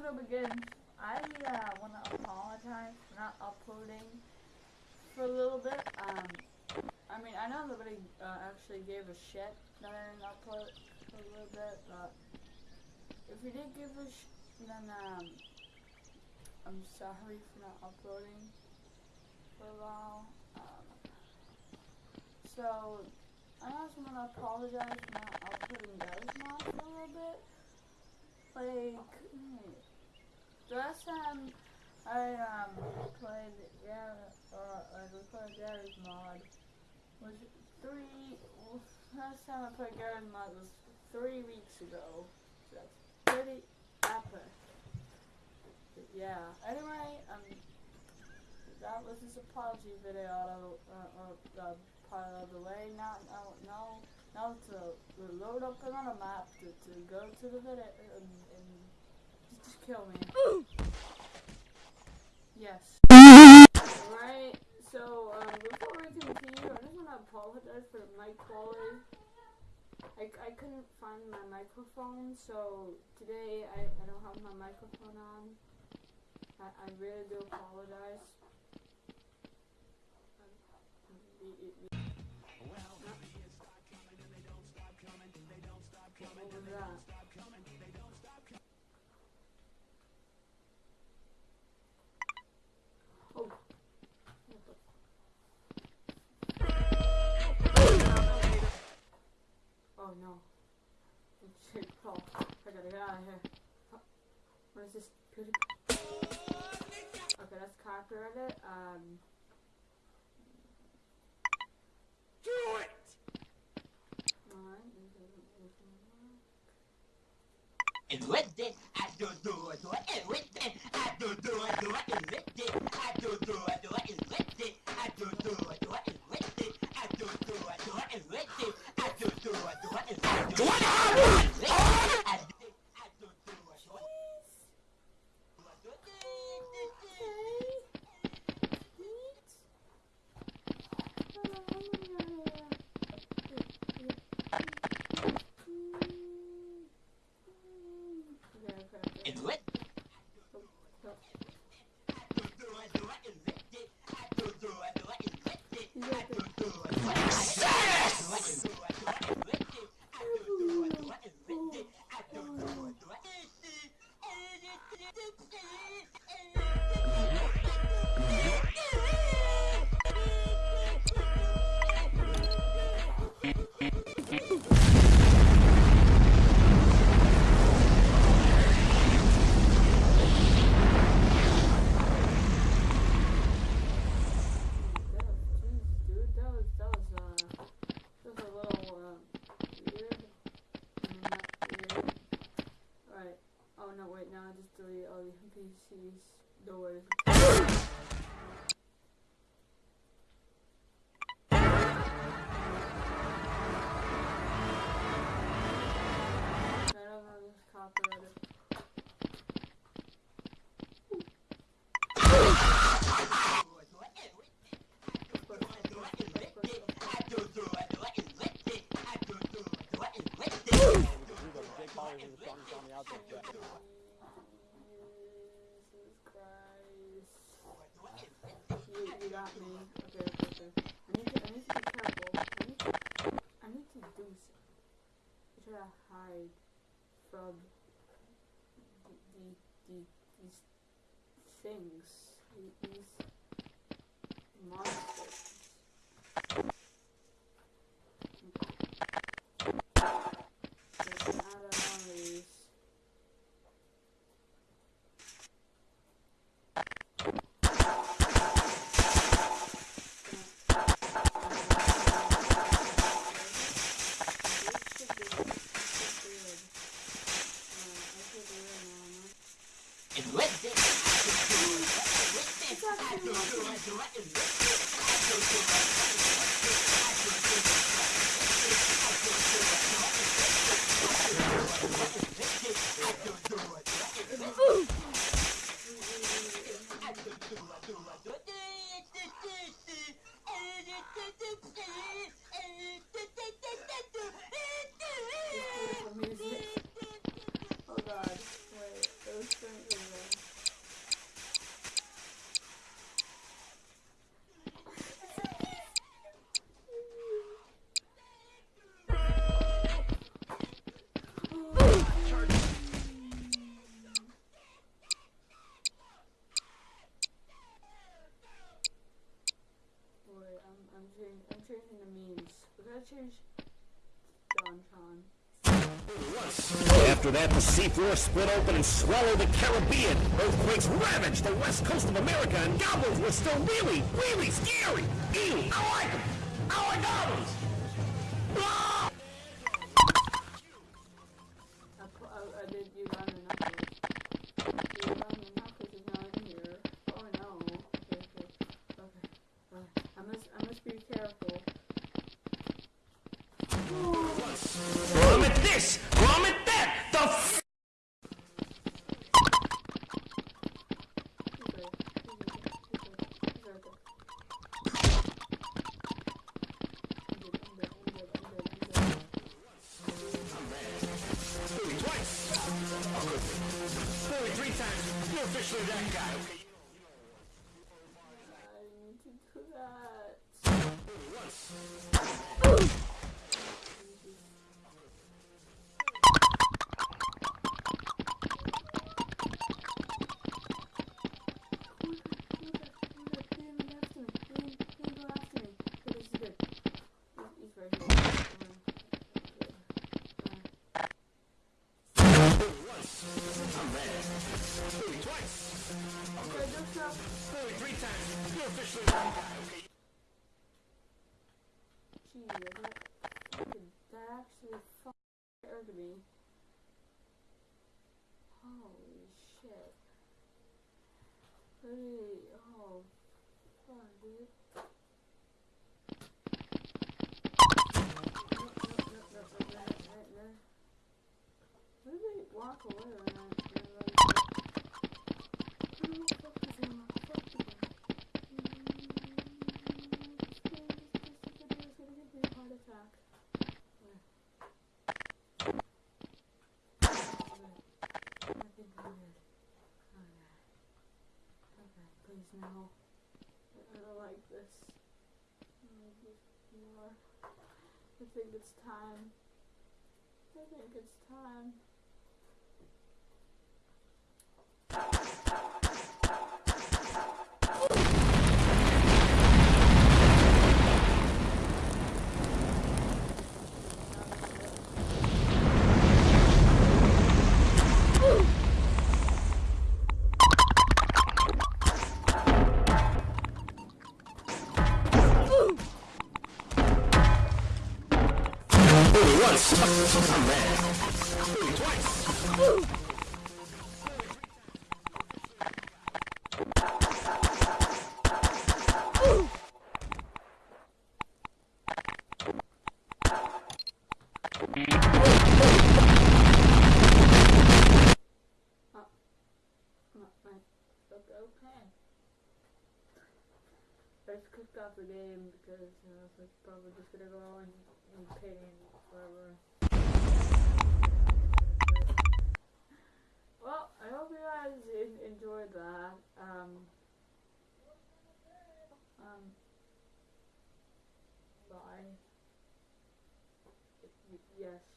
gonna begin. I uh, want to apologize for not uploading for a little bit. Um, I mean, I know nobody uh, actually gave a shit that I didn't upload for a little bit, but if you did give a sh then um, I'm sorry for not uploading for a while. Um, so, I also want to apologize for not uploading those mods for a little bit. Like, hmm, last time I um played yeah or like we played Garry's mod was three last time I played Garry's mod was three weeks ago. So that's pretty epic. But yeah. Anyway, um that was this apology video out uh, uh, part of the way. Now now now now to load up another map to, to go to the video and, and just kill me. Yes. Right. So um, before we continue, I just want to apologize for the mic quality. I, I couldn't find my microphone, so today I, I don't have my microphone on. I, I really do apologize. What was that? Shit, Paul. I gotta get out of here. Oh, What is this? Okay, that's copyrighted. Um. Do it! And with it, I do do it, do it, and with it, I do do it, do it, and with no, wait, now I just delete all the NPCs doors. I Paul is the strongest army out there. Jesus Christ. You, got me. Okay, okay. I need to, I need to be careful. I need to, I need to do something. I try to hide from the, the, the, these things. the- These monsters. Get out of these. Beautiful music. Oh god, wait, those things. After that, the seafloor split open and swallowed the Caribbean. Earthquakes ravaged the west coast of America, and goblins were still really, really scary. Ew, I like them. I like goblins. Officially that guy, Gee, that actually fucking scared me. Holy shit. Really, oh, fuck, dude. No, no, no, no, no, no, no, no. Where did they walk away when I, when I Who the fuck is in my fucking heart attack. Where? I think we did. Okay. Okay, please no. I don't like this. I think it's time. I think it's time. Just kicked off the game because I was like, probably just gonna go and, and pain forever. Well, I hope you guys enjoyed that. Um, um, bye. Yes.